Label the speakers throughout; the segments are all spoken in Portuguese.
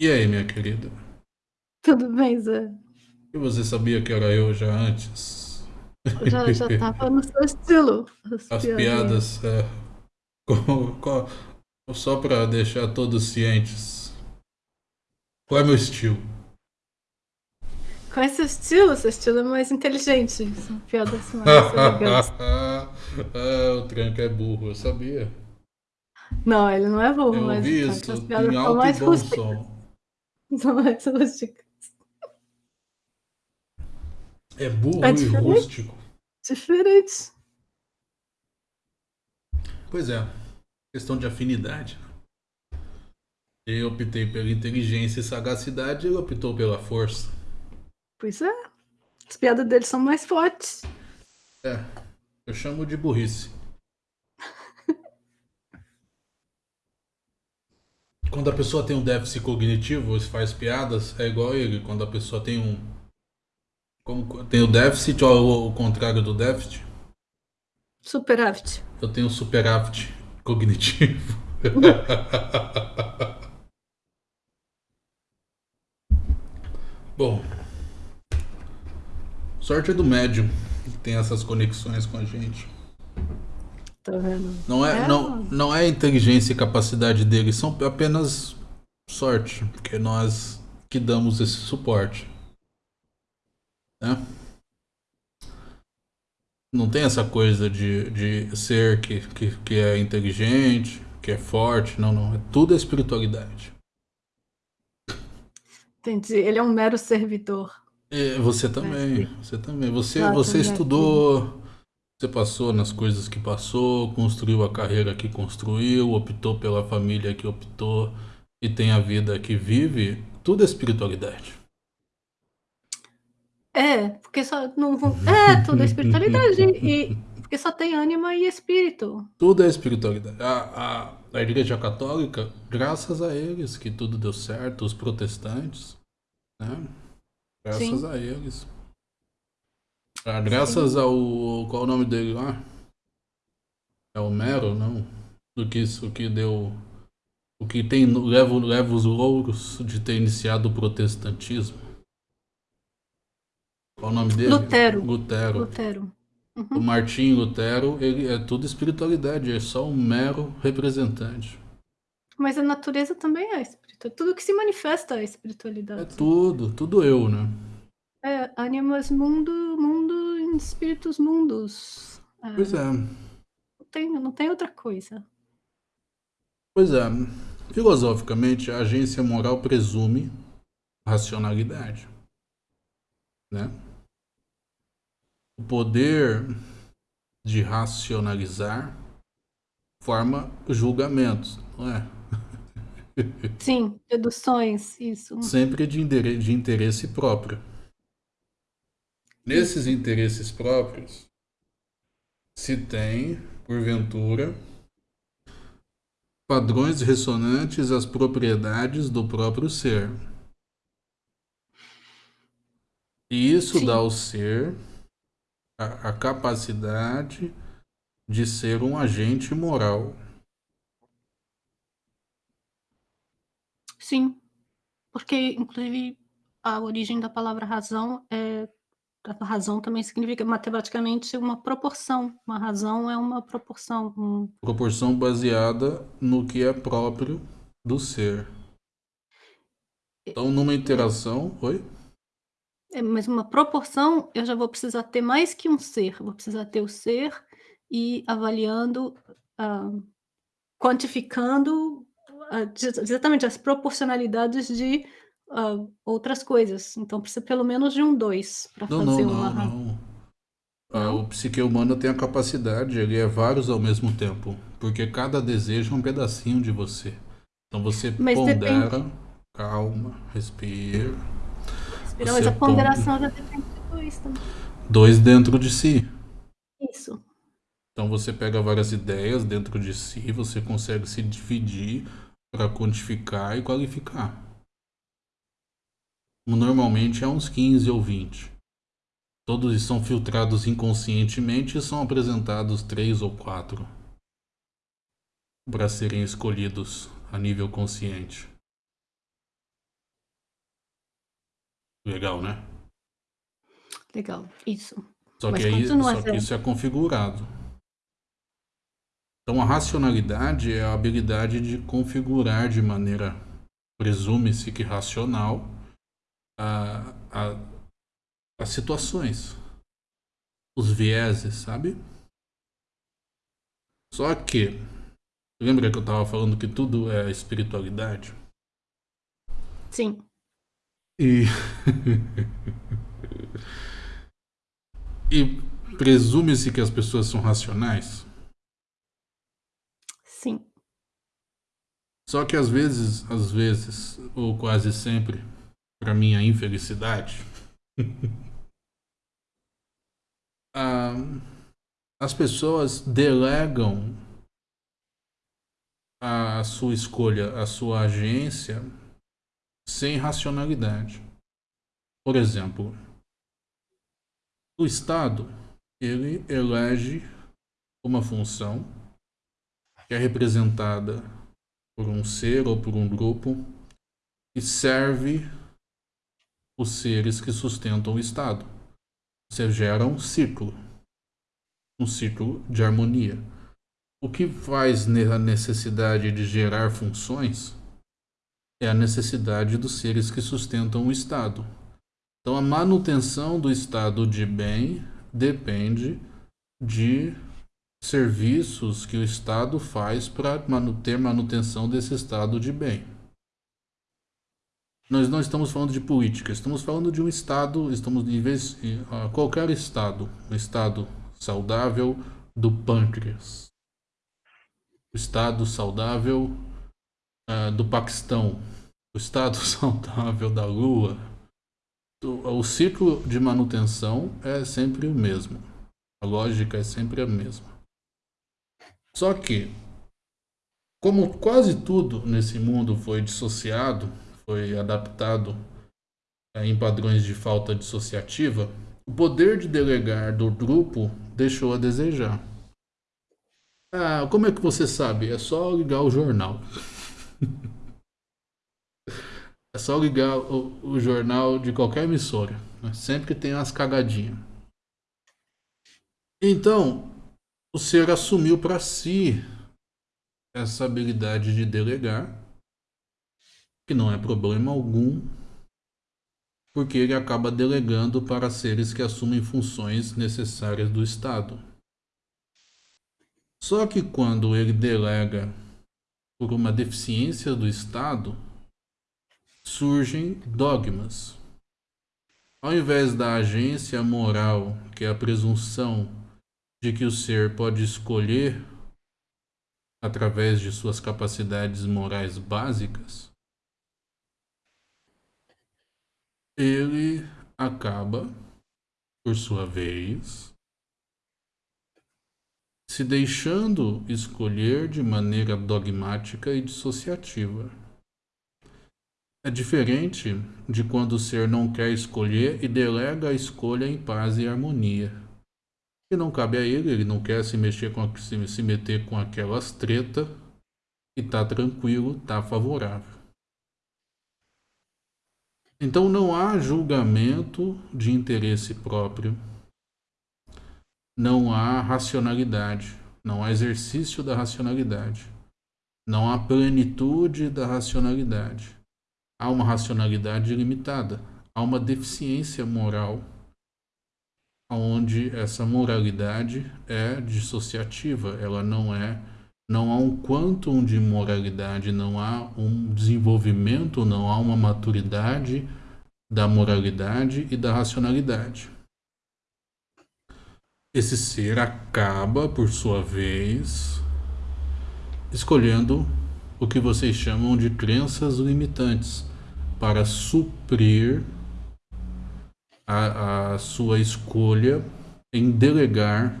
Speaker 1: E aí, minha querida?
Speaker 2: Tudo bem, Zé?
Speaker 1: E você sabia que era eu já antes?
Speaker 2: Já, já tava no seu estilo.
Speaker 1: As piadas, é, com- com- só pra deixar todos cientes. Qual é meu estilo?
Speaker 2: Com esse estilo, seu estilo é mais inteligente. São piadas mais elegantes.
Speaker 1: ah, o tranco é burro, eu sabia.
Speaker 2: Não, ele não é burro,
Speaker 1: Eu
Speaker 2: mas tá,
Speaker 1: isso
Speaker 2: as piadas são mais rústicas. São mais rústicas.
Speaker 1: É burro
Speaker 2: É
Speaker 1: e rústico.
Speaker 2: Diferente.
Speaker 1: Pois é, questão de afinidade. Eu optei pela inteligência e sagacidade, ele optou pela força.
Speaker 2: Pois é. As piadas dele são mais fortes.
Speaker 1: É, eu chamo de burrice. Quando a pessoa tem um déficit cognitivo e faz piadas, é igual ele. Quando a pessoa tem um. Como tem o déficit ou o contrário do déficit,
Speaker 2: Superávit.
Speaker 1: eu tenho superávit cognitivo. Bom, sorte é do médium que tem essas conexões com a gente.
Speaker 2: Tá vendo?
Speaker 1: Não é,
Speaker 2: É,
Speaker 1: não, não é a inteligência e capacidade deles, são apenas sorte, porque nós que damos esse suporte. Né? Não tem essa coisa de, de ser que, que, que é inteligente, que é forte, não, não. É tudo é espiritualidade.
Speaker 2: Entendi. Ele é um mero servidor.
Speaker 1: E você também, você também. Você,
Speaker 2: Ah,
Speaker 1: você
Speaker 2: também.
Speaker 1: estudou, você passou nas coisas que passou, construiu a carreira que construiu, optou pela família que optou e tem a vida que vive. Tudo é espiritualidade.
Speaker 2: É, porque só não vão. É, tudo é espiritualidade. E porque só tem ânima e espírito.
Speaker 1: Tudo é espiritualidade. A, a, a Igreja Católica, graças a eles que tudo deu certo, os protestantes, né? Graças
Speaker 2: Sim.
Speaker 1: a eles. Ah, graças ao. Qual é o nome dele lá? É Homero, não? Do que isso que deu. O que tem. Leva, leva os louros de ter iniciado o protestantismo. Qual é o nome dele?
Speaker 2: Lutero.
Speaker 1: Lutero.
Speaker 2: Lutero.
Speaker 1: O Martim Lutero, ele é tudo espiritualidade, é só um mero representante.
Speaker 2: Mas a natureza também é espiritual. Tudo que se manifesta é
Speaker 1: É
Speaker 2: espiritualidade.
Speaker 1: tudo, tudo eu, né?
Speaker 2: É, animas mundo, mundo, espíritos mundos. É,
Speaker 1: Pois é.
Speaker 2: não, tem, não tem outra coisa.
Speaker 1: Pois é. Filosoficamente, a agência moral presume racionalidade. Né? O poder de racionalizar forma julgamentos, não é?
Speaker 2: Sim, deduções, isso.
Speaker 1: Sempre de, de interesse próprio. Nesses interesses próprios, se tem, porventura, padrões ressonantes às propriedades do próprio ser. E isso
Speaker 2: Sim.
Speaker 1: dá ao ser a, a capacidade de ser um agente moral.
Speaker 2: Sim. Porque, inclusive, a origem da palavra razão é. A razão também significa matematicamente uma proporção. Uma razão é uma proporção. um-
Speaker 1: Proporção baseada no que é próprio do ser. Então, numa interação. Oi?
Speaker 2: É, mas uma proporção, eu já vou precisar ter mais que um ser. Eu vou precisar ter o ser e avaliando, ah, quantificando de- exatamente as proporcionalidades de ah, outras coisas. Então precisa pelo menos de um 2 para fazer
Speaker 1: não,
Speaker 2: uma.
Speaker 1: não, não. Ah, o psique humano tem a capacidade, ele é vários ao mesmo tempo. Porque cada desejo é um pedacinho de você. Então você
Speaker 2: Mas
Speaker 1: pondera, calma, respira.
Speaker 2: Não, mas a ponderação já depende de dois também.
Speaker 1: Dois dentro de si.
Speaker 2: Isso.
Speaker 1: Então você pega várias ideias dentro de si, você consegue se dividir para quantificar e qualificar. Normalmente é uns 15 ou 20. Todos são filtrados inconscientemente e são apresentados três ou quatro para serem escolhidos a nível consciente. Legal, né?
Speaker 2: Legal, isso.
Speaker 1: Só,
Speaker 2: Mas
Speaker 1: que, aí, só que isso é configurado. Então a racionalidade é a habilidade de configurar de maneira, presume-se que racional, a, a, as situações, os vieses, sabe? Só que, lembra que eu estava falando que tudo é espiritualidade?
Speaker 2: Sim,
Speaker 1: E. e presume-se que as pessoas são racionais?
Speaker 2: sim.
Speaker 1: Só que às vezes, às vezes, ou quase sempre, para minha infelicidade, ah, as pessoas delegam a sua escolha, a sua agência, sem racionalidade. Por exemplo, o Estado ele elege uma função que é representada por um ser ou por um grupo e serve os seres que sustentam o Estado. Você gera um ciclo, um ciclo de harmonia. O que faz a necessidade de gerar funções é a necessidade dos seres que sustentam o Estado. Então, a manutenção do estado de bem depende de serviços que o Estado faz para ter manutenção desse estado de bem. Nós não estamos falando de política, estamos falando de um estado, estamos em vez qualquer estado, um estado saudável do pâncreas, o estado saudável uh, do Paquistão, o estado saudável da Lua. O ciclo de manutenção é sempre o mesmo. A lógica é sempre a mesma. Só que, como quase tudo nesse mundo foi dissociado, foi adaptado é, em padrões de falta dissociativa, o poder de delegar do grupo deixou a desejar. Ah, como é que você sabe? É só ligar o jornal. é só ligar o, o, jornal de qualquer emissora. Né? Sempre tem umas cagadinhas. Então, o ser assumiu para si essa habilidade de delegar, que não é problema algum, porque ele acaba delegando para seres que assumem funções necessárias do Estado. Só que quando ele delega por uma deficiência do Estado, surgem dogmas. Ao invés da agência moral, que é a presunção de que o ser pode escolher através de suas capacidades morais básicas, ele acaba, por sua vez, se deixando escolher de maneira dogmática e dissociativa. É diferente de quando o ser não quer escolher e delega a escolha em paz e harmonia. E não cabe a ele, ele não quer se mexer com se, meter com aquelas treta e tá tranquilo, tá favorável. Então não há julgamento de interesse próprio, não há racionalidade, não há exercício da racionalidade, não há plenitude da racionalidade. Há uma racionalidade limitada, há uma deficiência moral, onde essa moralidade é dissociativa, ela não é não há um quantum de moralidade, não há um desenvolvimento, não há uma maturidade da moralidade e da racionalidade. Esse ser acaba, por sua vez, escolhendo o que vocês chamam de crenças limitantes para suprir a, a sua escolha em delegar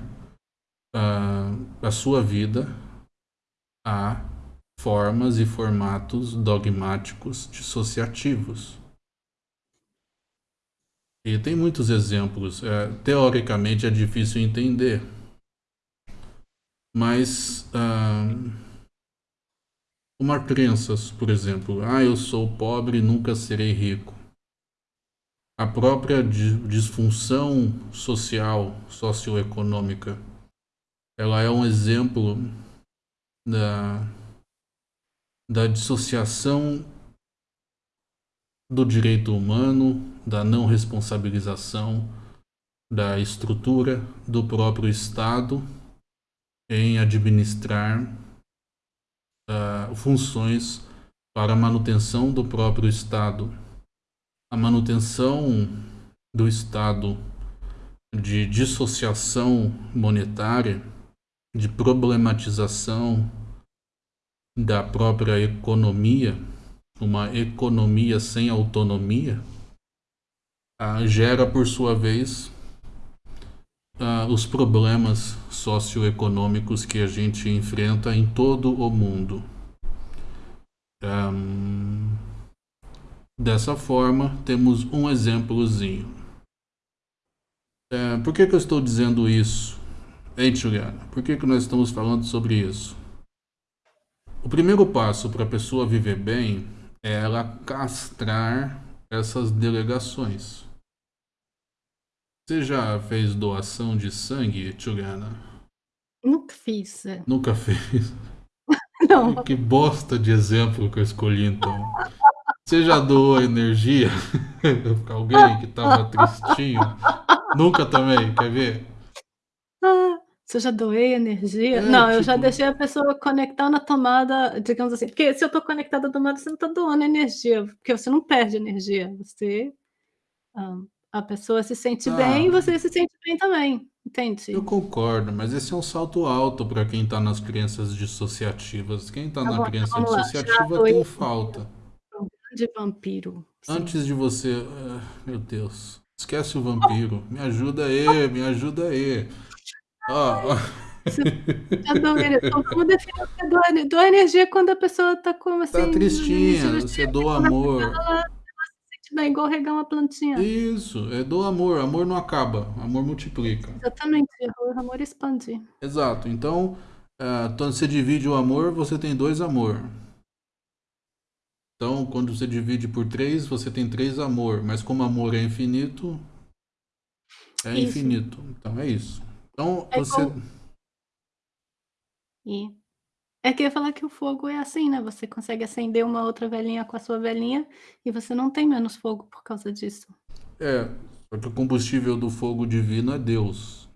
Speaker 1: a, a sua vida a formas e formatos dogmáticos dissociativos. E tem muitos exemplos. É, teoricamente é difícil entender, mas uh, uma crença, por exemplo, ah, eu sou pobre e nunca serei rico. A própria disfunção social, socioeconômica, ela é um exemplo da, da dissociação do direito humano, da não responsabilização da estrutura do próprio Estado em administrar uh, funções para a manutenção do próprio Estado. A manutenção do estado de dissociação monetária, de problematização da própria economia, uma economia sem autonomia, uh, gera, por sua vez, uh, os problemas socioeconômicos que a gente enfrenta em todo o mundo. Um, dessa forma, temos um exemplozinho. É, por que, que eu estou dizendo isso? Ei, Juliana, por que, que nós estamos falando sobre isso? O primeiro passo para a pessoa viver bem é ela castrar essas delegações. Você já fez doação de sangue, Juliana?
Speaker 2: Nunca fiz. É.
Speaker 1: Nunca fez?
Speaker 2: Não.
Speaker 1: Que bosta de exemplo que eu escolhi, então. Você já doou energia pra alguém que tava tristinho? Nunca também, quer ver?
Speaker 2: Ah, você já doei energia?
Speaker 1: É,
Speaker 2: não, eu já
Speaker 1: tipo
Speaker 2: deixei a pessoa conectar na tomada, digamos assim, porque se eu tô conectada à tomada, você não tá doando energia, porque você não perde energia, você hã, a pessoa se sente bem e
Speaker 1: Tá.
Speaker 2: você se sente bem também, entende?
Speaker 1: Eu concordo, mas esse é um salto alto para quem tá nas crenças dissociativas. Quem tá
Speaker 2: Tá
Speaker 1: na
Speaker 2: bom, já
Speaker 1: dissociativa tem falta.
Speaker 2: um grande vampiro, sim.
Speaker 1: Antes de você... ah, meu Deus. Esquece o vampiro. Me ajuda aí, me ajuda aí. Ó,
Speaker 2: então vamos definir o que é doar ener doar energia quando a pessoa tá como assim,
Speaker 1: Tá tristinha, você doa amor.
Speaker 2: ela se sente bem, igual regar uma plantinha.
Speaker 1: Isso, é do amor. Amor não acaba, amor multiplica.
Speaker 2: Exatamente, o amor expande.
Speaker 1: Exato. Então, ah, quando você divide o amor, você tem dois amor. Então, quando você divide por três, você tem três amor. Mas como amor é infinito, é
Speaker 2: Isso.
Speaker 1: infinito. Então, é isso. Então,
Speaker 2: É
Speaker 1: você...
Speaker 2: igual E é que eu ia falar que o fogo é assim, né, você consegue acender uma outra velinha com a sua velinha, e você não tem menos fogo por causa disso.
Speaker 1: É, só que o combustível do fogo divino é Deus.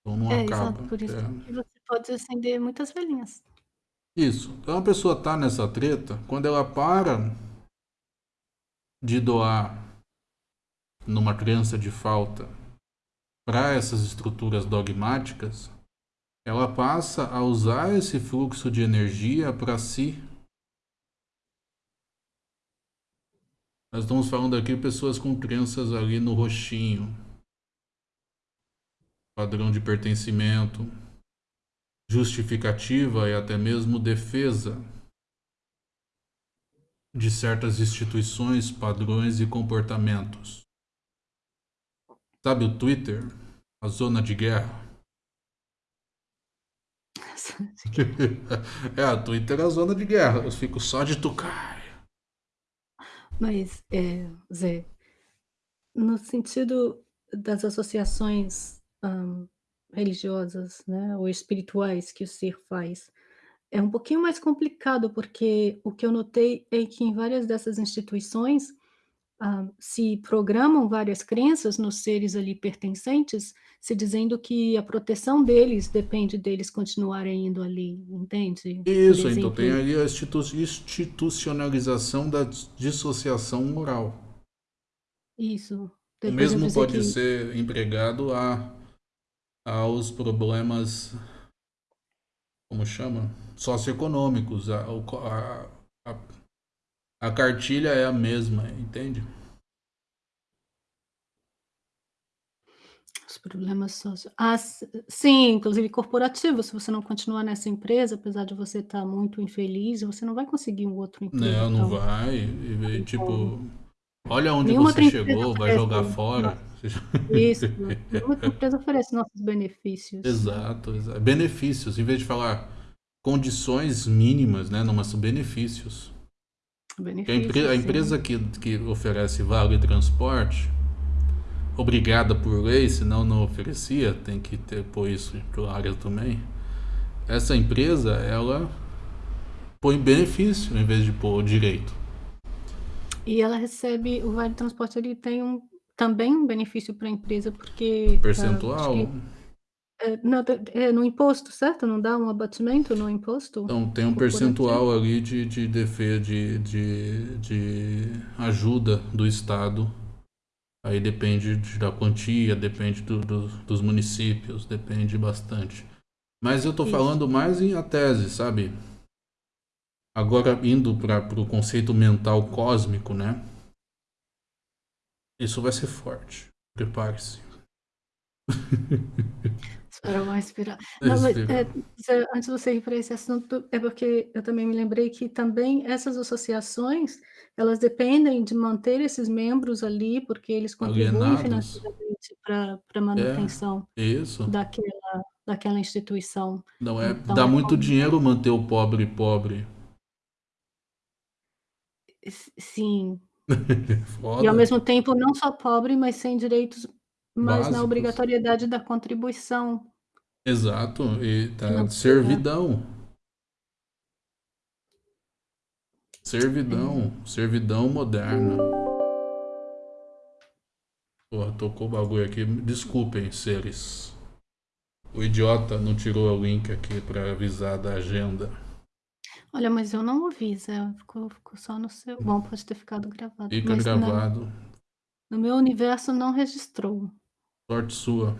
Speaker 1: Então não
Speaker 2: É,
Speaker 1: acaba.
Speaker 2: exato, por isso
Speaker 1: É.
Speaker 2: que você pode acender muitas velinhas.
Speaker 1: Isso. Então a pessoa tá nessa treta, quando ela para de doar numa crença de falta para essas estruturas dogmáticas, ela passa a usar esse fluxo de energia para si. Nós estamos falando aqui pessoas com crenças ali no roxinho, padrão de pertencimento, justificativa e até mesmo defesa de certas instituições, padrões e comportamentos. Sabe o Twitter? A zona de guerra? é, a Twitter é a zona de guerra. Eu fico só de tocar.
Speaker 2: Mas, eh, Zé, no sentido das associações, hã, religiosas, né, ou espirituais que o ser faz, é um pouquinho mais complicado, porque o que eu notei é que em várias dessas instituições, hã, se programam várias crenças nos seres ali pertencentes, se dizendo que a proteção deles depende deles continuarem indo ali, entende?
Speaker 1: Isso, então tem aí a institu institucionalização da dissociação moral.
Speaker 2: Isso.
Speaker 1: O
Speaker 2: Depois eu
Speaker 1: mesmo pode
Speaker 2: que
Speaker 1: ser empregado a aos problemas como chama? Socioeconômicos. A o a a a cartilha é a mesma, entende?
Speaker 2: Os problemas socio ah, sim, inclusive corporativos, se você não continuar nessa empresa, apesar de você estar muito infeliz, você não vai conseguir um outro emprego
Speaker 1: Não, não
Speaker 2: tão
Speaker 1: vai. E e
Speaker 2: tão
Speaker 1: tipo, olha onde
Speaker 2: Nenhuma
Speaker 1: você chegou, vai jogar fora.
Speaker 2: isso, nenhuma outra empresa oferece nossos benefícios, né.
Speaker 1: Exato, exa benefícios, em vez de falar condições mínimas, né? Não são benefícios. A, empre a, empresa que, que oferece vale transporte, obrigada por lei, senão não oferecia, tem que ter pôr isso área também. Essa empresa, ela põe benefício em vez de pôr direito.
Speaker 2: E ela recebe, o vale transporte ele tem um, também um benefício para a empresa, porque...
Speaker 1: Percentual? Uh,
Speaker 2: é, não, é no imposto, certo? Não dá um abatimento no imposto?
Speaker 1: Então, tem um percentual ali de, de defesa, de, de, de ajuda do Estado. Aí depende da quantia, depende do, do, dos municípios, depende bastante. Mas eu Isso. falando mais em a tese, sabe? Agora, indo para o conceito mental cósmico, né? Isso vai ser forte. Prepare-se.
Speaker 2: Espera mais inspirar. Não, mas, é, antes de você ir para esse assunto, é porque eu também me lembrei que também essas associações, elas dependem de manter esses membros ali, porque eles contribuem financeiramente para a é, manutenção
Speaker 1: é.
Speaker 2: Daquela, daquela instituição.
Speaker 1: Não é, então, dá é muito como... dinheiro manter o pobre pobre.
Speaker 2: Sim. e ao mesmo tempo não só pobre, mas sem direitos mas Básicos. na obrigatoriedade da contribuição.
Speaker 1: Exato, e tá servidão. Servidão, é. servidão moderna. Porra, tocou o bagulho aqui. Desculpem, seres. O idiota não tirou o link aqui para avisar da agenda.
Speaker 2: Olha, mas eu não ouvi, Zé. Ficou, ficou só no seu. Bom, pode ter ficado gravado.
Speaker 1: Fica gravado.
Speaker 2: No meu universo não registrou.
Speaker 1: Sorte sua.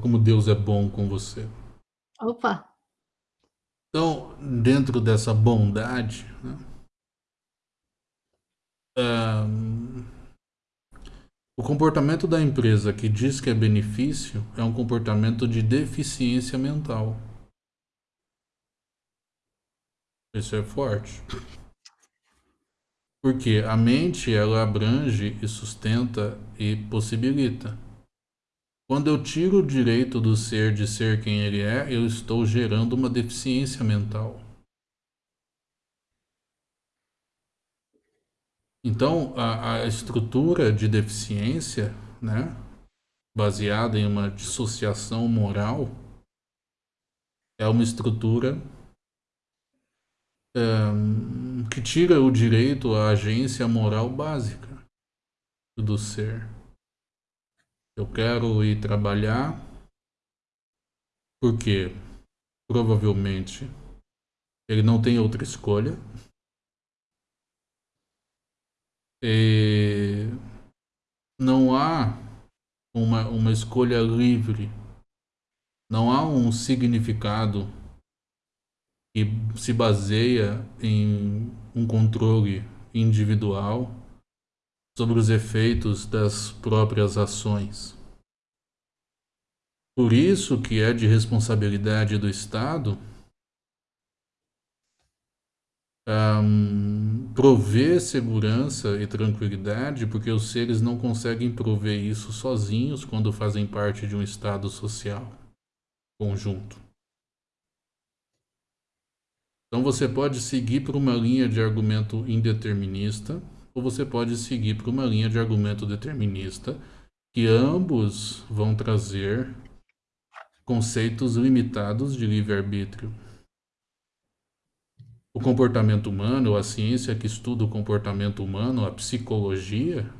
Speaker 1: Como Deus é bom com você.
Speaker 2: Opa!
Speaker 1: Então, dentro dessa bondade, né, um, o comportamento da empresa que diz que é benefício é um comportamento de deficiência mental. Isso é forte. Porque a mente ela abrange e sustenta e possibilita. Quando eu tiro o direito do ser de ser quem ele é, eu estou gerando uma deficiência mental. Então, a, a estrutura de deficiência, né, baseada em uma dissociação moral, é uma estrutura um, que tira o direito à agência moral básica do ser. Eu quero ir trabalhar porque provavelmente ele não tem outra escolha. E não há uma, uma escolha livre, não há um significado que se baseia em um controle individual sobre os efeitos das próprias ações. Por isso que é de responsabilidade do Estado um, prover segurança e tranquilidade, porque os seres não conseguem prover isso sozinhos quando fazem parte de um Estado social conjunto. Então você pode seguir por uma linha de argumento indeterminista, ou você pode seguir por uma linha de argumento determinista, que ambos vão trazer conceitos limitados de livre-arbítrio. O comportamento humano, a ciência que estuda o comportamento humano, a psicologia,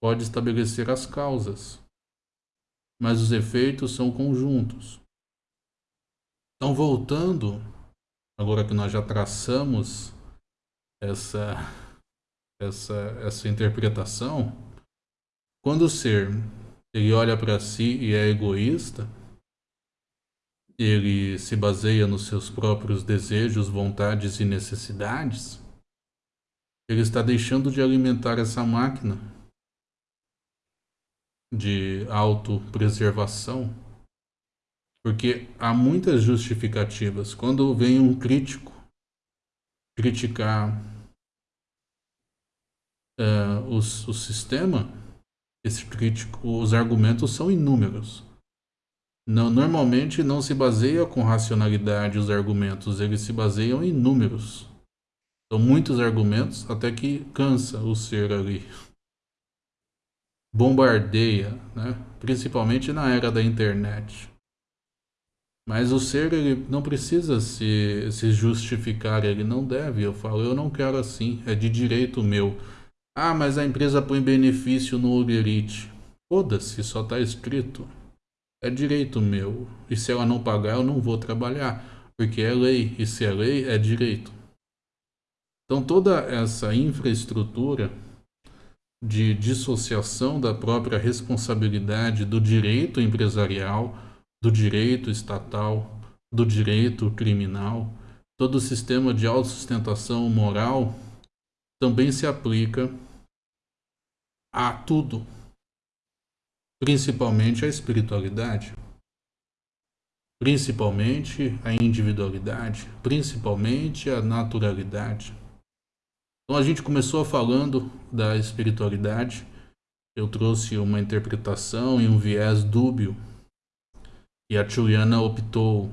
Speaker 1: pode estabelecer as causas, mas os efeitos são conjuntos. Então, voltando, agora que nós já traçamos essa essa, essa interpretação, quando o ser ele olha para si e é egoísta, ele se baseia nos seus próprios desejos, vontades e necessidades, ele está deixando de alimentar essa máquina de autopreservação. Porque há muitas justificativas. Quando vem um crítico criticar uh, os, o sistema, esse crítico, os argumentos são inúmeros. não, normalmente não se baseia com racionalidade os argumentos, eles se baseiam em números. São muitos argumentos até que cansa o ser ali. Bombardeia, né? principalmente na era da internet. Mas o ser ele não precisa se, se justificar, ele não deve. Eu falo, eu não quero assim, é de direito meu. Ah, mas a empresa põe benefício no Eats. Foda-se, só está escrito. É direito meu. E se ela não pagar, eu não vou trabalhar. Porque é lei. E se é lei, é direito. Então toda essa infraestrutura de dissociação da própria responsabilidade do direito empresarial, do direito estatal, do direito criminal, todo o sistema de autossustentação moral também se aplica a tudo principalmente a espiritualidade, principalmente a individualidade, principalmente a naturalidade. Então a gente começou falando da espiritualidade, eu trouxe uma interpretação e um viés dúbio, e a Juliana optou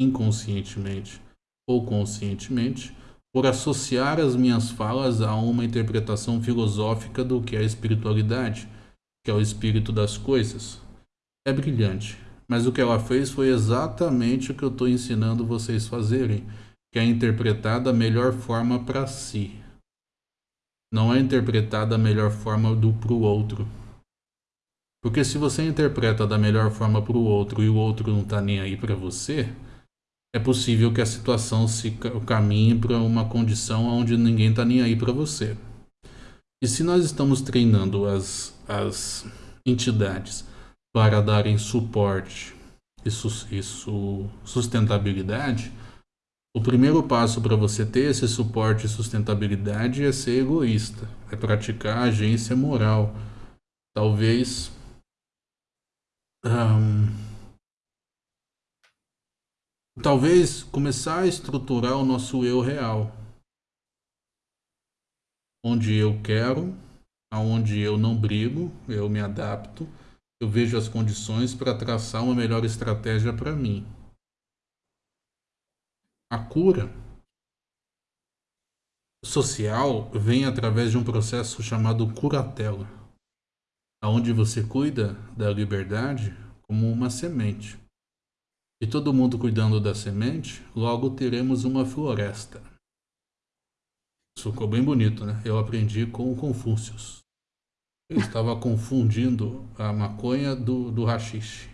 Speaker 1: inconscientemente ou conscientemente por associar as minhas falas a uma interpretação filosófica do que é a espiritualidade que é o espírito das coisas, é brilhante. Mas o que ela fez foi exatamente o que eu estou ensinando vocês fazerem, que é interpretar da melhor forma para si. Não é interpretar da melhor forma do para o outro. Porque se você interpreta da melhor forma para o outro e o outro não está nem aí para você, é possível que a situação se caminhe para uma condição onde ninguém está nem aí para você. E se nós estamos treinando as, as entidades para darem suporte e, su, sustentabilidade, o primeiro passo para você ter esse suporte e sustentabilidade é ser egoísta, é praticar agência moral. Talvez. Um, talvez começar a estruturar o nosso eu real. Onde eu quero, aonde eu não brigo, eu me adapto, eu vejo as condições para traçar uma melhor estratégia para mim. A cura social vem através de um processo chamado curatela, aonde você cuida da liberdade como uma semente. E todo mundo cuidando da semente, logo teremos uma floresta. Isso ficou bem bonito, né? Eu aprendi com o Confúcio. Ele estava confundindo a maconha do, do rachixe.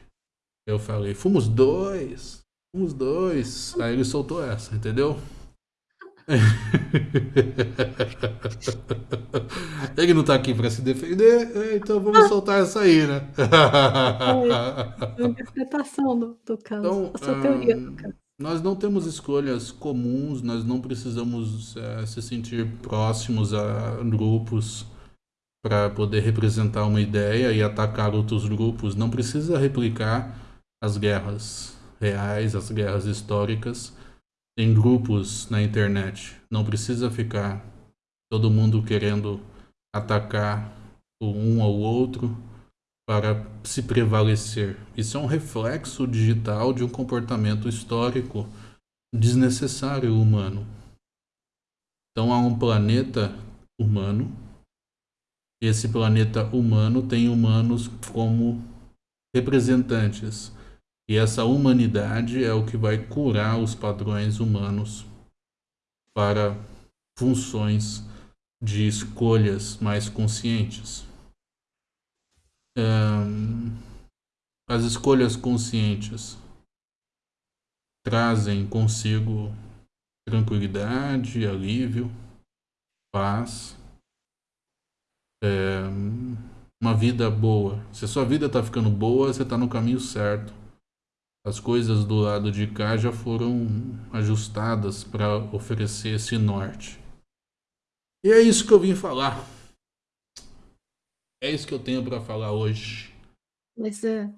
Speaker 1: Eu falei, fomos dois, fomos dois. Aí ele soltou essa, entendeu? Ele não tá aqui para se defender, então vamos soltar essa aí, né?
Speaker 2: É a interpretação do, do caso,
Speaker 1: então,
Speaker 2: a sua teoria do caso.
Speaker 1: Nós não temos escolhas comuns, nós não precisamos é, se sentir próximos a grupos para poder representar uma ideia e atacar outros grupos. Não precisa replicar as guerras reais, as guerras históricas em grupos na internet. Não precisa ficar todo mundo querendo atacar um ao outro para se prevalecer. Isso é um reflexo digital de um comportamento histórico desnecessário humano. Então há um planeta humano. Esse planeta humano tem humanos como representantes. E essa humanidade é o que vai curar os padrões humanos para funções de escolhas mais conscientes as escolhas conscientes trazem consigo tranquilidade, alívio, paz, é, uma vida boa. Se a sua vida está ficando boa, você está no caminho certo. As coisas do lado de cá já foram ajustadas para oferecer esse norte. E é isso que eu vim falar. É isso que eu tenho para falar hoje.
Speaker 2: Mas é.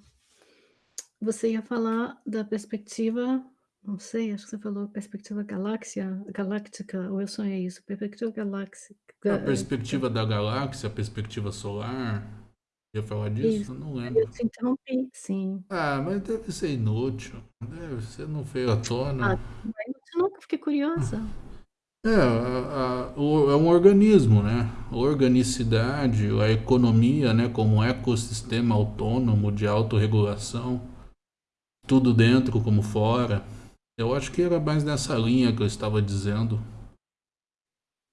Speaker 2: Você ia falar da perspectiva, não sei, acho que você falou perspectiva galáxia, galáctica, ou eu sonhei isso, perspectiva galáxica.
Speaker 1: A perspectiva da galáxia, a perspectiva solar. Ia falar disso?
Speaker 2: Isso.
Speaker 1: Não lembro.
Speaker 2: eu te interrompi, sim.
Speaker 1: Ah, mas deve ser inútil. Deve ser, não veio à tona.
Speaker 2: Ah, que eu fiquei curiosa.
Speaker 1: É, a, a, o, é um organismo, né? A organicidade, a economia, né? Como um ecossistema autônomo de autorregulação, tudo dentro como fora. Eu acho que era mais nessa linha que eu estava dizendo.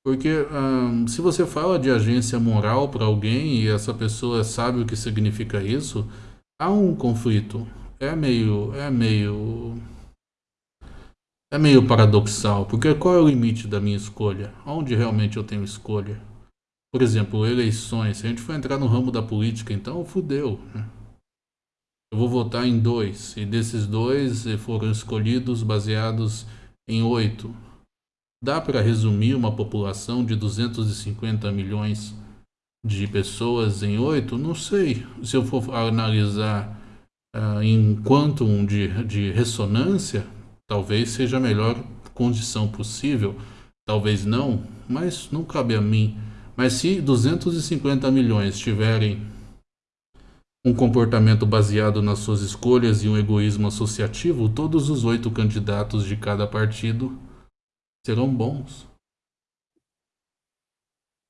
Speaker 1: Porque hum, se você fala de agência moral para alguém e essa pessoa sabe o que significa isso, há um conflito. É meio, é meio, é meio paradoxal. Porque qual é o limite da minha escolha? Onde realmente eu tenho escolha? Por exemplo, eleições. Se a gente for entrar no ramo da política, então fudeu. Né? Eu vou votar em dois e desses dois foram escolhidos baseados em oito Dá para resumir uma população de 250 milhões de pessoas em oito? Não sei. Se eu for analisar uh, em quantum de, de ressonância, talvez seja a melhor condição possível. Talvez não, mas não cabe a mim. Mas se 250 milhões tiverem um comportamento baseado nas suas escolhas e um egoísmo associativo, todos os oito candidatos de cada partido serão bons.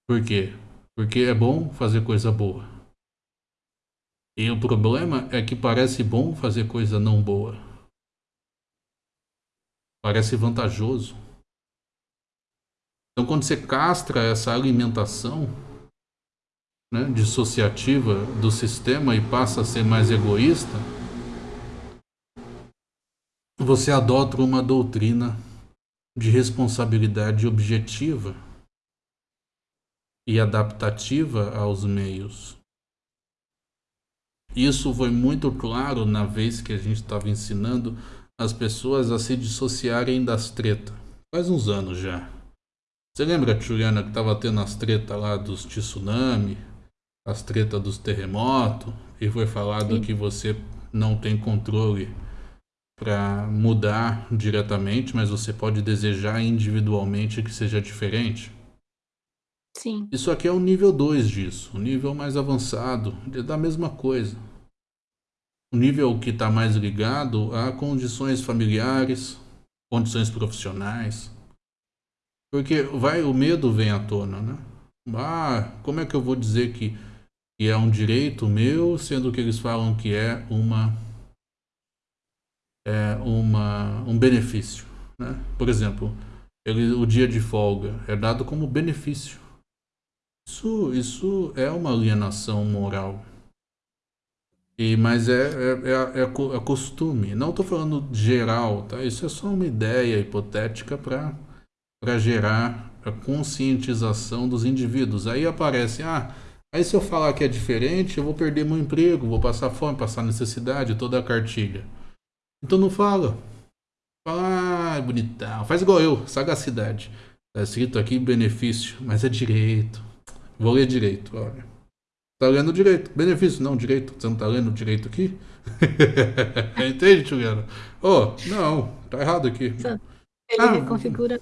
Speaker 1: Por quê? Porque é bom fazer coisa boa. E o problema é que parece bom fazer coisa não boa. Parece vantajoso. Então, quando você castra essa alimentação né, dissociativa do sistema e passa a ser mais egoísta, você adota uma doutrina de responsabilidade objetiva e adaptativa aos meios. Isso foi muito claro na vez que a gente estava ensinando as pessoas a se dissociarem das tretas. Faz uns anos já. Você lembra, Juliana, que estava tendo as tretas lá dos tsunami, as tretas dos terremotos, e foi falado Sim. que você não tem controle para mudar diretamente, mas você pode desejar individualmente que seja diferente.
Speaker 2: Sim.
Speaker 1: Isso aqui é o nível 2 disso, o nível mais avançado da mesma coisa. O nível que está mais ligado a condições familiares, condições profissionais. Porque vai, o medo vem à tona, né? Ah, como é que eu vou dizer que, que é um direito meu, sendo que eles falam que é uma é, uma, um benefício. Né? Por exemplo, ele, o dia de folga é dado como benefício. Isso, isso é uma alienação moral. E, mas é, é, é, é, é costume. Não estou falando geral, tá? Isso é só uma ideia hipotética para gerar a conscientização dos indivíduos. Aí aparece, ah, aí se eu falar que é diferente, eu vou perder meu emprego, vou passar fome, passar necessidade, toda a cartilha. Então não fala. Fala, ah, bonitão. Faz igual eu, sagacidade. Tá escrito aqui benefício, mas é direito. Vou ler direito, olha. Tá lendo direito. Benefício, não, direito. Você não tá lendo direito aqui? Entende, Juliana? Oh, não, tá errado aqui.
Speaker 2: Ele ah, reconfigura.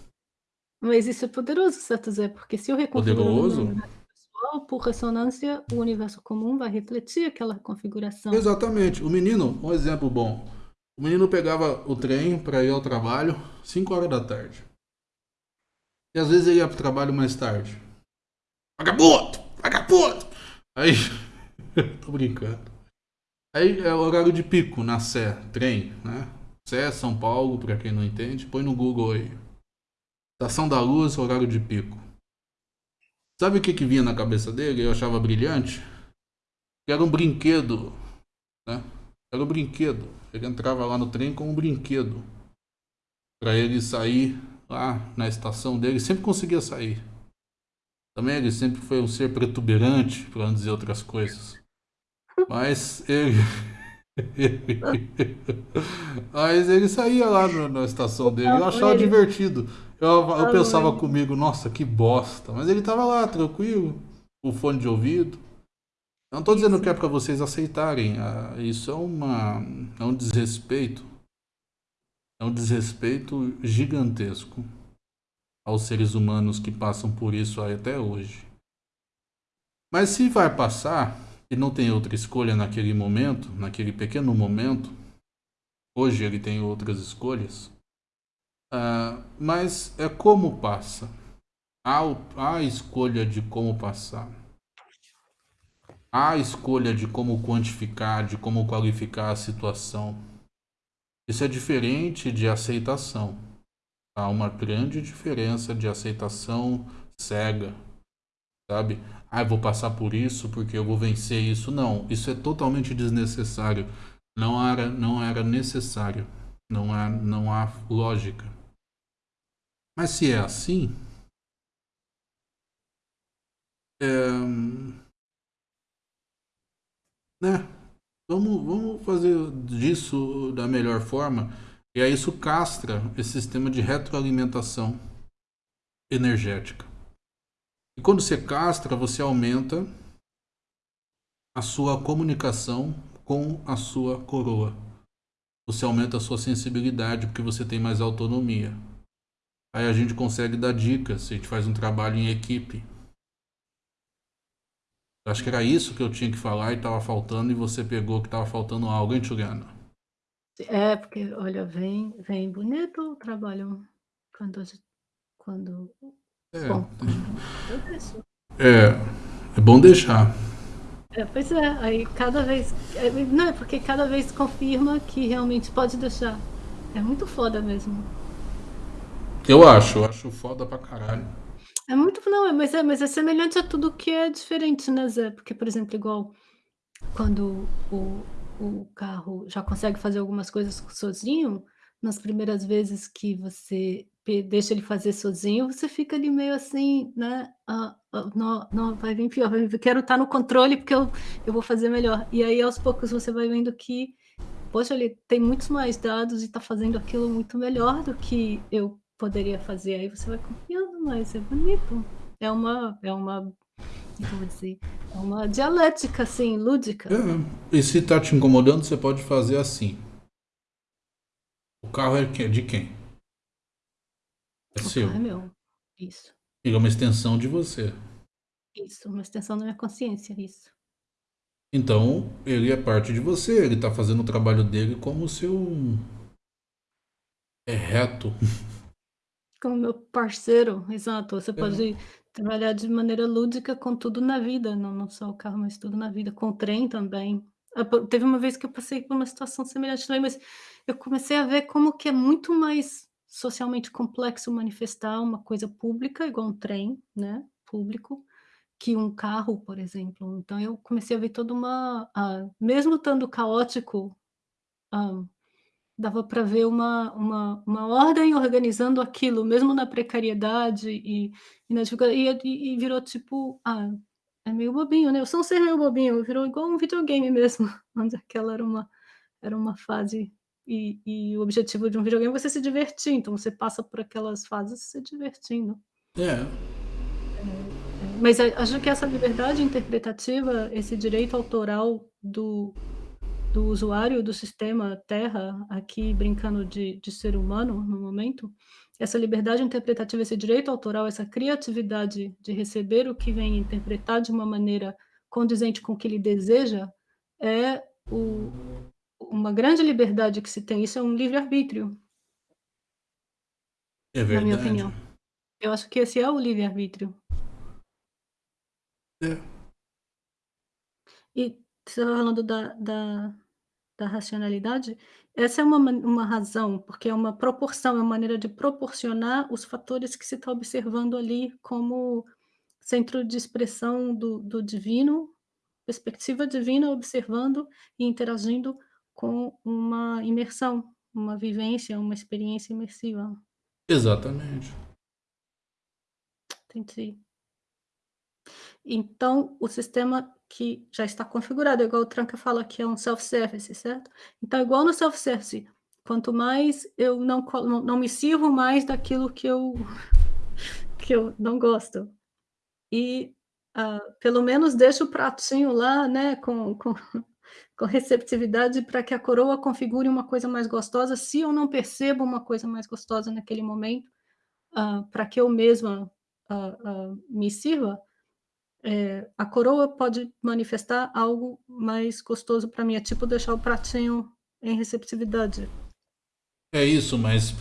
Speaker 2: Mas isso é poderoso, certo, Zé? Porque se eu reconfiguro
Speaker 1: poderoso?
Speaker 2: pessoal, por ressonância, o universo comum vai refletir aquela configuração.
Speaker 1: Exatamente. O menino, um exemplo bom. O menino pegava o trem para ir ao trabalho 5 horas da tarde. E às vezes ele ia pro trabalho mais tarde. Vagabundo! Vagabundo! Aí. tô brincando. Aí é o horário de pico na Sé, trem, né? Sé, São Paulo, para quem não entende, põe no Google aí. Estação da Luz, horário de pico. Sabe o que, que vinha na cabeça dele? Eu achava brilhante. Que era um brinquedo, né? Era um brinquedo. Ele entrava lá no trem com um brinquedo. Para ele sair lá na estação dele, sempre conseguia sair. Também ele sempre foi um ser protuberante, para não dizer outras coisas. Mas ele. Mas ele saía lá no, na estação dele. Eu achava divertido. Eu, eu pensava comigo, nossa, que bosta. Mas ele tava lá, tranquilo, com fone de ouvido. Não estou dizendo que é para vocês aceitarem. Ah, isso é, uma, é um desrespeito. É um desrespeito gigantesco aos seres humanos que passam por isso até hoje. Mas se vai passar, ele não tem outra escolha naquele momento, naquele pequeno momento. Hoje ele tem outras escolhas. Uh, mas é como passa. Há, há a escolha de como passar. Há escolha de como quantificar, de como qualificar a situação. Isso é diferente de aceitação. Há uma grande diferença de aceitação cega, sabe? Ah, eu vou passar por isso porque eu vou vencer isso. Não, isso é totalmente desnecessário. Não era, não era necessário. Não há, não há lógica. Mas se é assim, é, né? Vamos, vamos fazer disso da melhor forma. E aí isso castra esse sistema de retroalimentação energética. E quando você castra, você aumenta a sua comunicação com a sua coroa. Você aumenta a sua sensibilidade porque você tem mais autonomia. Aí a gente consegue dar dicas, a gente faz um trabalho em equipe. Acho que era isso que eu tinha que falar e estava faltando, e você pegou que estava faltando algo, hein, Juliana?
Speaker 2: É, porque, olha, vem, vem bonito o trabalho quando, quando
Speaker 1: é, Bom. É, é bom deixar.
Speaker 2: É, pois é, aí cada vez. É, não, é porque cada vez confirma que realmente pode deixar. É muito foda mesmo.
Speaker 1: Eu acho, eu acho foda pra caralho.
Speaker 2: É muito. Não, mas é, mas é semelhante a tudo que é diferente, né, Zé? Porque, por exemplo, igual quando o, o carro já consegue fazer algumas coisas sozinho, nas primeiras vezes que você deixa ele fazer sozinho, você fica ali meio assim, né, ah, ah, não, não, vai vir pior, vai vir, quero estar no controle porque eu, eu vou fazer melhor. E aí aos poucos você vai vendo que, poxa, ele tem muitos mais dados e está fazendo aquilo muito melhor do que eu poderia fazer. Aí você vai confiando mais, é bonito. É uma, é uma, como dizer, é uma dialética, assim, lúdica.
Speaker 1: É, e se está te incomodando, você pode fazer assim. O carro é de quem? É
Speaker 2: o
Speaker 1: seu.
Speaker 2: carro é meu. Isso.
Speaker 1: Ele é uma extensão de você.
Speaker 2: Isso, uma extensão da minha consciência, isso.
Speaker 1: Então, ele é parte de você, ele está fazendo o trabalho dele como seu. É reto.
Speaker 2: Como meu parceiro, exato. Você pode trabalhar de maneira lúdica com tudo na vida, não, não só o carro, mas tudo na vida, com o trem também. Ah, teve uma vez que eu passei por uma situação semelhante também, mas eu comecei a ver como que é muito mais socialmente complexo manifestar uma coisa pública, igual um trem, né, público, que um carro, por exemplo. Então eu comecei a ver toda uma ah, mesmo estando caótico, hã, dava para ver uma uma uma ordem organizando aquilo, mesmo na precariedade e e na dificuldade e e virou tipo, ah, é meio bobinho, né, eu sou um ser meio bobinho, virou igual um videogame mesmo, onde aquela era uma era uma fase e e o objetivo de um videogame é você se divertir, então você passa por aquelas fases se divertindo.
Speaker 1: É.
Speaker 2: É, é, mas acho que essa liberdade interpretativa, esse direito autoral do do usuário do sistema Terra, aqui brincando de de ser humano no momento, essa liberdade interpretativa, esse direito autoral, essa criatividade de receber o que vem e interpretar de uma maneira condizente com o que ele deseja, é o uma grande liberdade que se tem, isso é um livre-arbítrio.
Speaker 1: É
Speaker 2: Na minha opinião. Eu acho que esse é o livre-arbítrio.
Speaker 1: É.
Speaker 2: E você estava falando da da da racionalidade, essa é uma uma razão, porque é uma proporção, é uma maneira de proporcionar os fatores que se está observando ali como centro de expressão do do divino, perspectiva divina observando e interagindo com uma imersão, uma vivência, uma experiência imersiva.
Speaker 1: Exatamente.
Speaker 2: Entendi. Então, o sistema que já está configurado, igual o Tranca fala que é um self-service, certo? Então, igual no self-service, quanto mais eu não não me sirvo mais daquilo que eu que eu não gosto, e, ah, pelo menos deixo o pratinho lá, né, com com com receptividade para que a coroa configure uma coisa mais gostosa, se eu não percebo uma coisa mais gostosa naquele momento, ah, para que eu mesma, ah, me sirva, Eh, a coroa pode manifestar algo mais gostoso pra mim, é tipo deixar o pratinho em receptividade.
Speaker 1: É isso, mas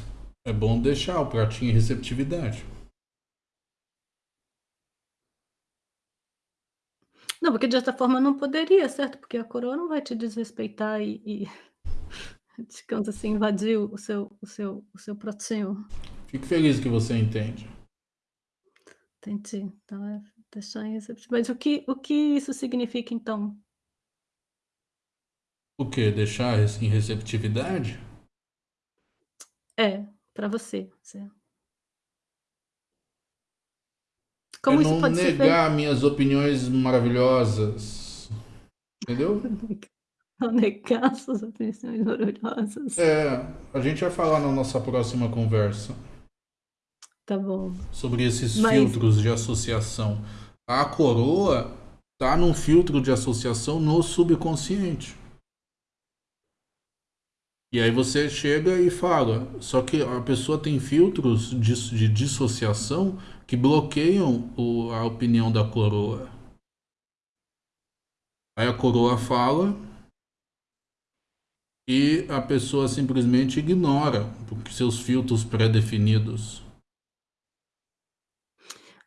Speaker 1: é bom deixar o pratinho em receptividade.
Speaker 2: Não, porque de outra forma não poderia, certo? Porque a coroa não vai te desrespeitar e e digamos assim, invadir o seu o seu o seu pratinho.
Speaker 1: Fico feliz que você entende.
Speaker 2: Entendi. Então é recepti mas o que o que isso significa então?
Speaker 1: O quê? Deixar em receptividade?
Speaker 2: É, pra você, você
Speaker 1: É
Speaker 2: Como isso
Speaker 1: não
Speaker 2: pode
Speaker 1: negar minhas opiniões maravilhosas, entendeu?
Speaker 2: Não negar suas opiniões maravilhosas.
Speaker 1: É, a gente vai falar na nossa próxima conversa.
Speaker 2: Tá bom.
Speaker 1: Sobre esses
Speaker 2: Mas
Speaker 1: filtros de associação. A coroa tá num filtro de associação no subconsciente. E aí você chega e fala, só que a pessoa tem filtros de de dissociação que bloqueiam o a opinião da coroa. Aí a coroa fala e a pessoa simplesmente ignora, seus filtros pré-definidos.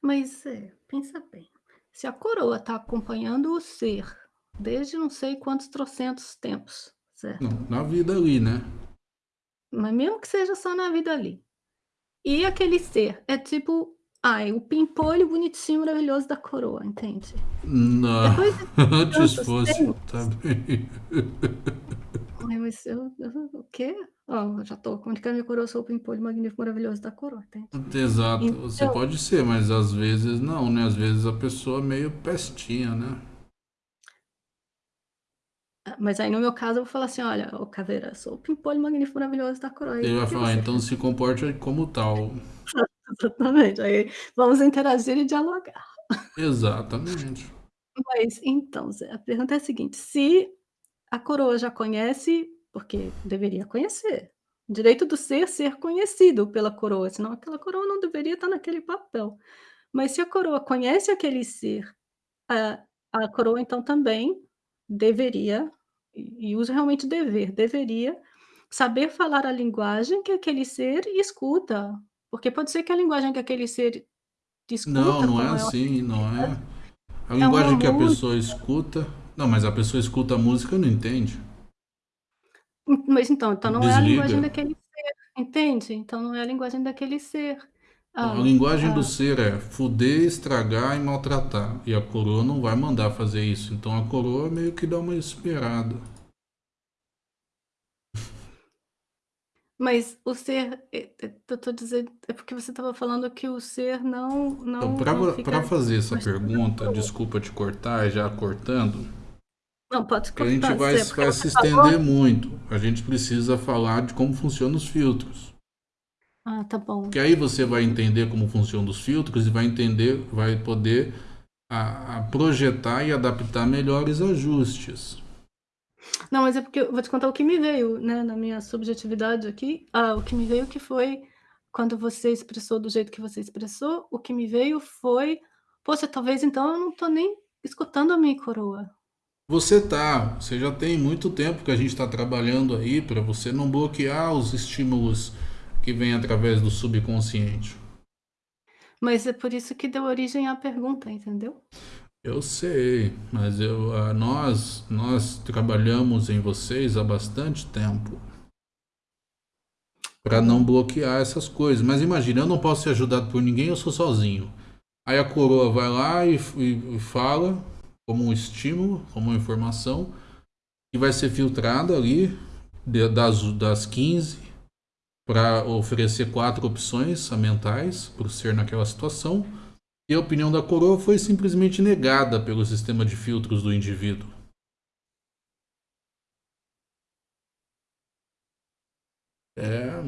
Speaker 2: Mas é, pensa bem, se a coroa tá acompanhando o ser desde não sei quantos trocentos tempos,
Speaker 1: Não,
Speaker 2: certo?
Speaker 1: na vida ali, né?
Speaker 2: Mas mesmo que seja só na vida ali. E aquele ser é tipo, ai, o pimpolho bonitinho maravilhoso da coroa, entende?
Speaker 1: Não,
Speaker 2: Depois de
Speaker 1: antes fosse, tá
Speaker 2: tempos
Speaker 1: bem.
Speaker 2: Ai, mas eu eu o quê? Ó, já tô comunicando minha coroa, sou o pimpolho magnífico maravilhoso da coroa, entende?
Speaker 1: Exato, você
Speaker 2: Então
Speaker 1: pode ser, mas às vezes não, né, às vezes a pessoa é meio pestinha, né?
Speaker 2: Ah, mas aí no meu caso eu vou falar assim: "Olha, ô caveira, sou o pimpolho magnífico maravilhoso da coroa,
Speaker 1: Ele vai falar:
Speaker 2: você
Speaker 1: "Então
Speaker 2: faz?"
Speaker 1: se comporte como tal".
Speaker 2: Exatamente, aí vamos interagir e dialogar.
Speaker 1: Exatamente.
Speaker 2: Mas então, Zé, a pergunta é a seguinte, se a coroa já conhece, porque deveria conhecer, direito do ser, ser conhecido pela coroa, senão aquela coroa não deveria estar naquele papel. Mas se a coroa conhece aquele ser, a a coroa então também deveria, e uso realmente dever, deveria saber falar a linguagem que aquele ser escuta, porque pode ser que a linguagem que aquele ser
Speaker 1: Não,
Speaker 2: escuta
Speaker 1: não
Speaker 2: com
Speaker 1: é
Speaker 2: maior
Speaker 1: assim, não é. A
Speaker 2: é
Speaker 1: linguagem que a pessoa escuta não, mas a pessoa escuta a música e não entende.
Speaker 2: Mas então então não é a linguagem
Speaker 1: Desliga.
Speaker 2: daquele ser, entende? Então não é a linguagem daquele ser.
Speaker 1: A
Speaker 2: Ah
Speaker 1: linguagem do
Speaker 2: ah
Speaker 1: ser é fuder, estragar e maltratar, e a coroa não vai mandar fazer isso, então a coroa meio que dá uma esperada.
Speaker 2: Mas o ser, eh eh, eu tô dizendo é porque você estava falando que o ser não
Speaker 1: Então
Speaker 2: não
Speaker 1: pra
Speaker 2: fica
Speaker 1: fazer essa pergunta, desculpa te cortar, já cortando
Speaker 2: Não, pode
Speaker 1: a gente vai
Speaker 2: porque
Speaker 1: vai se
Speaker 2: falou
Speaker 1: estender muito, a gente precisa falar de como funcionam os filtros.
Speaker 2: Ah, tá bom.
Speaker 1: Que aí você vai entender como funcionam os filtros e vai entender vai poder a a projetar e adaptar melhores ajustes.
Speaker 2: Não, mas é porque eu vou te contar o que me veio, né, na minha subjetividade aqui, ah, o que me veio que foi quando você expressou do jeito que você expressou, o que me veio foi: "Poxa, talvez então eu não tô nem escutando a minha coroa".
Speaker 1: Você tá, você já tem muito tempo que a gente tá trabalhando aí pra você não bloquear os estímulos que vêm através do subconsciente.
Speaker 2: Mas é por isso que deu origem à pergunta, entendeu?
Speaker 1: Eu sei, mas eu ah, nós nós trabalhamos em vocês há bastante tempo pra não bloquear essas coisas, mas imagina, eu não posso ser ajudado por ninguém, eu sou sozinho. Aí a coroa vai lá e e e fala, como um estímulo, como uma informação, que vai ser filtrada ali, de das das 15, pra oferecer 4 opções mentais para o ser naquela situação, e a opinião da coroa foi simplesmente negada pelo sistema de filtros do indivíduo. É.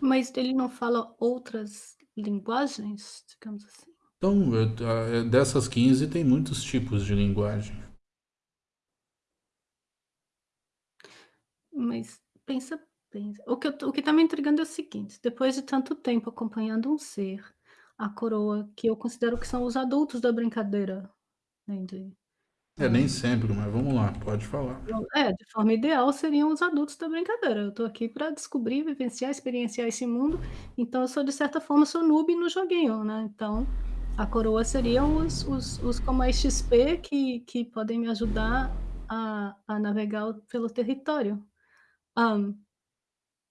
Speaker 2: Mas ele não fala outras linguagens, digamos assim?
Speaker 1: Então, ta eh, dessas 15 tem muitos tipos de linguagem.
Speaker 2: Mas pensa pensa o que eu o que tá me intrigando é o seguinte, depois de tanto tempo acompanhando um ser, a coroa, que eu considero que são os adultos da brincadeira, entende?
Speaker 1: É, nem sempre, mas vamos lá, pode falar.
Speaker 2: É, de forma ideal seriam os adultos da brincadeira, eu tô aqui pra descobrir, vivenciar, experienciar esse mundo, então eu sou de certa forma, sou noob no joguinho, né, então, a coroa seriam os os os com mais XP que que podem me ajudar a a navegar pelo território. Hã,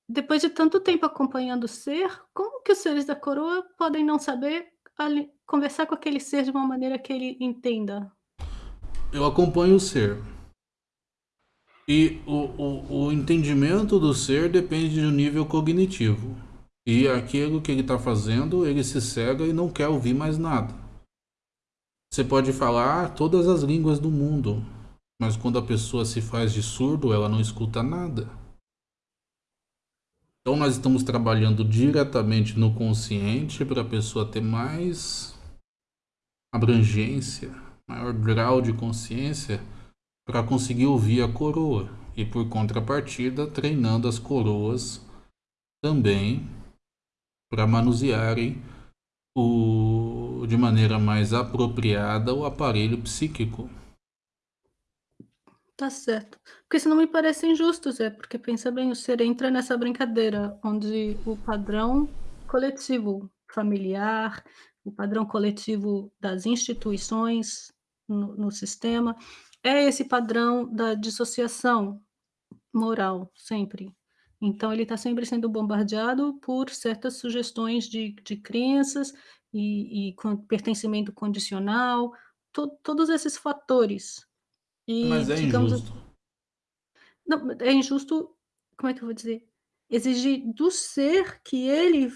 Speaker 2: depois de tanto tempo acompanhando o ser, como que os seres da coroa podem não saber ali conversar com aquele ser de uma maneira que ele entenda?
Speaker 1: Eu acompanho o ser. E o o o entendimento do ser depende do nível cognitivo. E aquilo que ele tá fazendo, ele se cega e não quer ouvir mais nada. Você pode falar todas as línguas do mundo, mas quando a pessoa se faz de surdo, ela não escuta nada. Então nós estamos trabalhando diretamente no consciente pra pessoa ter mais abrangência, maior grau de consciência pra conseguir ouvir a coroa e por contrapartida treinando as coroas também pra manusearem o de maneira mais apropriada o aparelho psíquico.
Speaker 2: Tá certo. Porque senão me parece injusto, Zé, porque pensa bem, o ser entra nessa brincadeira onde o padrão coletivo familiar, o padrão coletivo das instituições no no sistema, é esse padrão da dissociação moral, sempre. Então ele tá sempre sendo bombardeado por certas sugestões de de crenças e e com pertencimento condicional, to todos esses fatores. E
Speaker 1: Mas é
Speaker 2: digamos
Speaker 1: injusto.
Speaker 2: Não, é injusto, como é que eu vou dizer? Exigir do ser que ele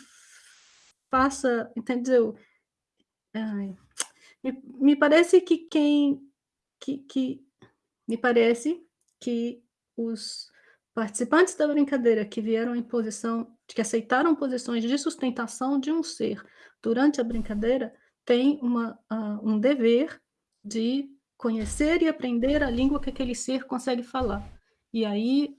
Speaker 2: faça, entendeu? Ai, me me parece que quem que que me parece que os participantes da brincadeira que vieram em posição que aceitaram posições de sustentação de um ser durante a brincadeira, têm uma hã, um dever de conhecer e aprender a língua que aquele ser consegue falar. E aí,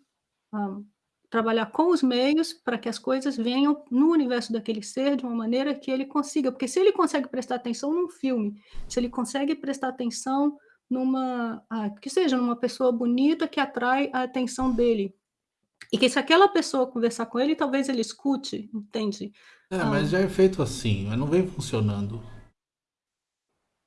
Speaker 2: hã, trabalhar com os meios pra que as coisas venham no universo daquele ser de uma maneira que ele consiga, porque se ele consegue prestar atenção num filme, se ele consegue prestar atenção numa ah, que seja numa pessoa bonita que atrai a atenção dele, e que se aquela pessoa conversar com ele, talvez ele escute, entende?
Speaker 1: É, mas
Speaker 2: Hã
Speaker 1: já é feito assim, mas não vem funcionando.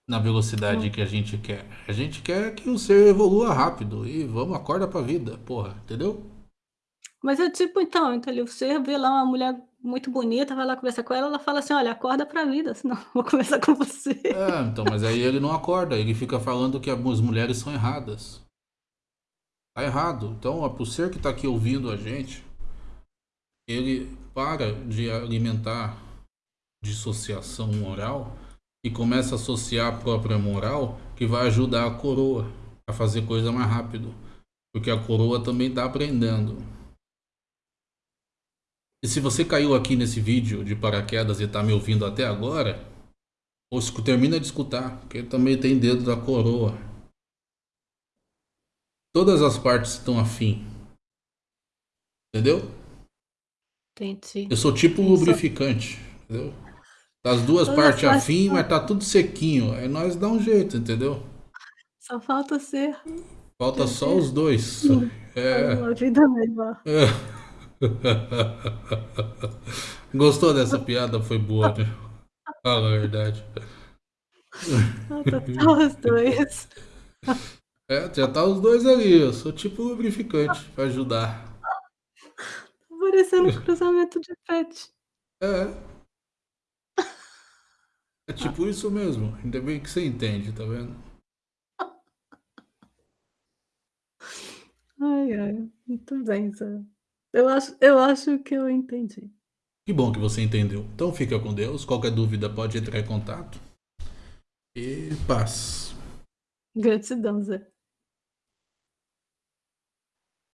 Speaker 1: Na velocidade
Speaker 2: Hum.
Speaker 1: que a gente quer. A gente quer que o ser evolua rápido e vamos, acorda pra vida, porra, entendeu?
Speaker 2: Mas é tipo então, então ali você vê lá uma mulher muito bonita, vai lá conversar com ela, ela fala assim: "Olha, acorda pra vida, senão eu vou conversar com você".
Speaker 1: É, então, mas aí ele não acorda, ele fica falando que as mulheres são erradas. Tá errado. Então, o ser que tá aqui ouvindo a gente, ele para de alimentar dissociação moral e começa a associar a própria moral, que vai ajudar a coroa a fazer coisa mais rápido, porque a coroa também tá aprendendo. E se você caiu aqui nesse vídeo de paraquedas e tá me ouvindo até agora, ou termina de escutar, porque também tem dedo da coroa. Todas as partes estão afim. Entendeu?
Speaker 2: Entendi.
Speaker 1: Eu sou tipo lubrificante, entendeu? Tá as 2
Speaker 2: Olha
Speaker 1: partes
Speaker 2: só,
Speaker 1: afim,
Speaker 2: só
Speaker 1: mas tá tudo sequinho, aí nós dá um jeito, entendeu?
Speaker 2: Só falta ser
Speaker 1: Falta só
Speaker 2: viver
Speaker 1: os 2.
Speaker 2: sim, para
Speaker 1: É.
Speaker 2: uma vida melhor.
Speaker 1: É. Gostou dessa piada? Foi boa, né? Fala a verdade.
Speaker 2: Ah, tá só os 2.
Speaker 1: É, já tá os 2 ali, eu sou tipo lubrificante pra ajudar.
Speaker 2: Tá parecendo um cruzamento de pet.
Speaker 1: É. É tipo isso mesmo, ainda bem que você entende, tá vendo?
Speaker 2: Ai, ai, muito bem, Zé. Eu acho eu acho que eu entendi.
Speaker 1: Que bom que você entendeu. Então fica com Deus, qualquer dúvida pode entrar em contato. E paz.
Speaker 2: Gratidão, Zé.